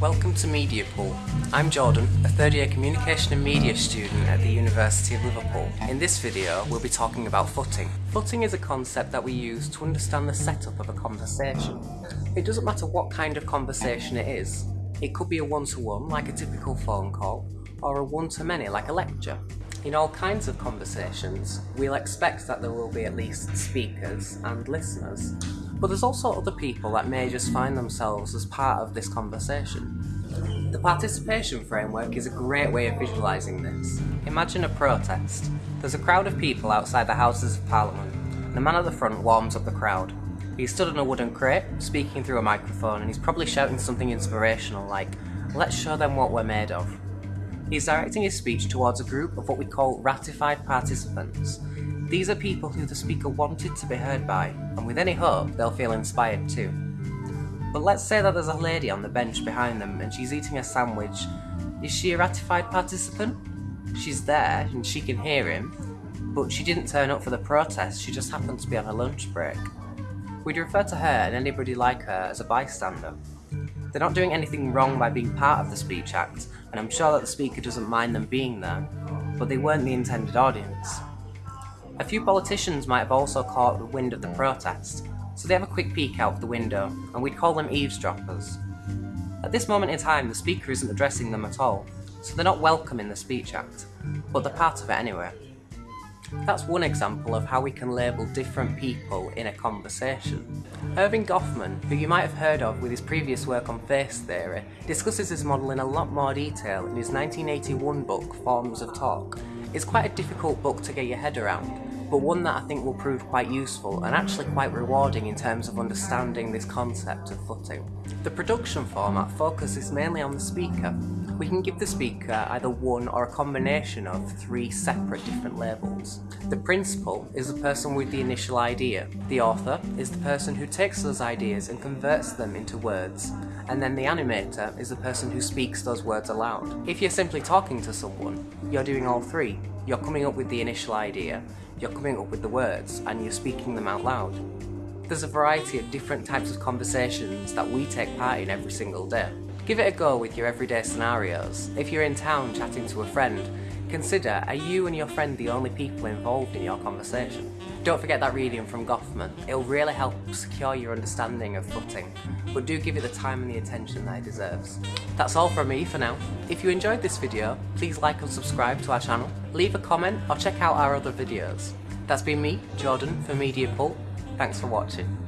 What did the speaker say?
Welcome to Media Pool. I'm Jordan, a third year communication and media student at the University of Liverpool. In this video, we'll be talking about footing. Footing is a concept that we use to understand the setup of a conversation. It doesn't matter what kind of conversation it is. It could be a one-to-one, like a typical phone call, or a one-to-many, like a lecture. In all kinds of conversations, we'll expect that there will be at least speakers and listeners, but there's also other people that may just find themselves as part of this conversation. The participation framework is a great way of visualising this. Imagine a protest. There's a crowd of people outside the Houses of Parliament, and the man at the front warms up the crowd. He's stood on a wooden crate, speaking through a microphone, and he's probably shouting something inspirational like, let's show them what we're made of. He's directing his speech towards a group of what we call ratified participants. These are people who the speaker wanted to be heard by, and with any hope they'll feel inspired too. But let's say that there's a lady on the bench behind them and she's eating a sandwich. Is she a ratified participant? She's there and she can hear him, but she didn't turn up for the protest, she just happened to be on a lunch break. We'd refer to her and anybody like her as a bystander. They're not doing anything wrong by being part of the speech act, and I'm sure that the speaker doesn't mind them being there, but they weren't the intended audience. A few politicians might have also caught the wind of the protest, so they have a quick peek out of the window, and we'd call them eavesdroppers. At this moment in time, the speaker isn't addressing them at all, so they're not welcome in the Speech Act, but they're part of it anyway. That's one example of how we can label different people in a conversation. Erving Goffman, who you might have heard of with his previous work on face theory, discusses this model in a lot more detail in his 1981 book Forms of Talk. It's quite a difficult book to get your head around, but one that I think will prove quite useful and actually quite rewarding in terms of understanding this concept of footing. The production format focuses mainly on the speaker. We can give the speaker either one or a combination of three separate different labels. The principal is the person with the initial idea. The author is the person who takes those ideas and converts them into words. And then the animator is the person who speaks those words aloud. If you're simply talking to someone, you're doing all three. You're coming up with the initial idea, you're coming up with the words and you're speaking them out loud. There's a variety of different types of conversations that we take part in every single day. Give it a go with your everyday scenarios. If you're in town chatting to a friend, consider are you and your friend the only people involved in your conversation? Don't forget that reading from Goffman, it'll really help secure your understanding of footing, but do give it the time and the attention that it deserves. That's all from me for now. If you enjoyed this video, please like and subscribe to our channel, leave a comment or check out our other videos. That's been me, Jordan, for Media Pulp. Thanks for watching.